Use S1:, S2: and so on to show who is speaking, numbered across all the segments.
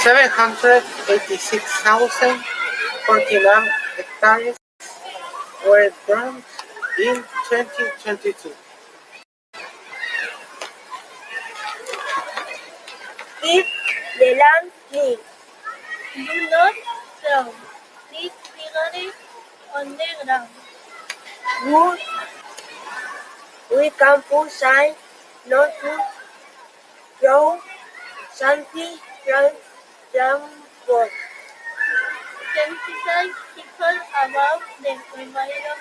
S1: 786,049 hectares were burned in 2022.
S2: If the land needs do not throw these figures on the ground, would we can put sign not to throw something from transport. Sensitize people about the environmental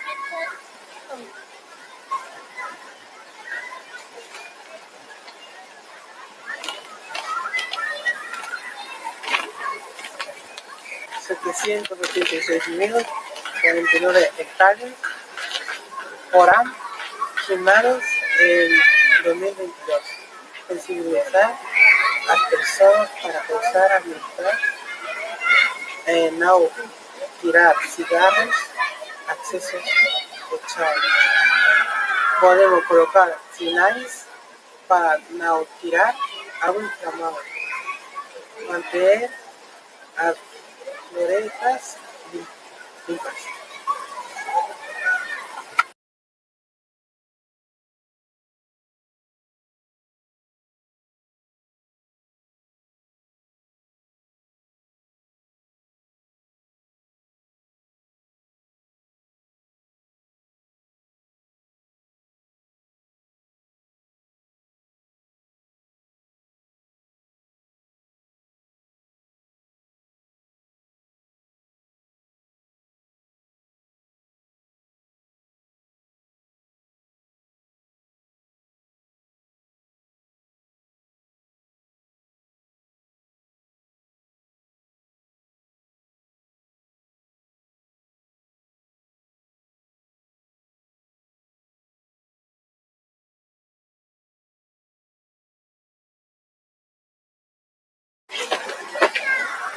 S1: seis mil cuarenta y nueve hectáreas foram quemados en 2022. Sensibilizar as para começar a administrar, eh, tirar cigarros, acessos fechados. Podemos colocar sinais para não tirar água inflamada. Manter as florestas limpas.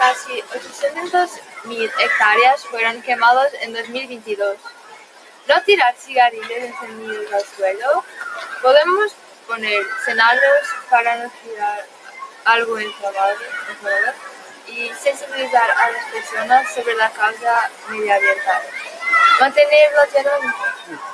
S3: Casi 800.000 hectáreas fueron quemados en 2022. ¿No tirar cigarrillos encendidos al suelo? Podemos poner señales para no tirar algo inflamado y sensibilizar a las personas sobre la causa medioambiental. Mantener la tierra.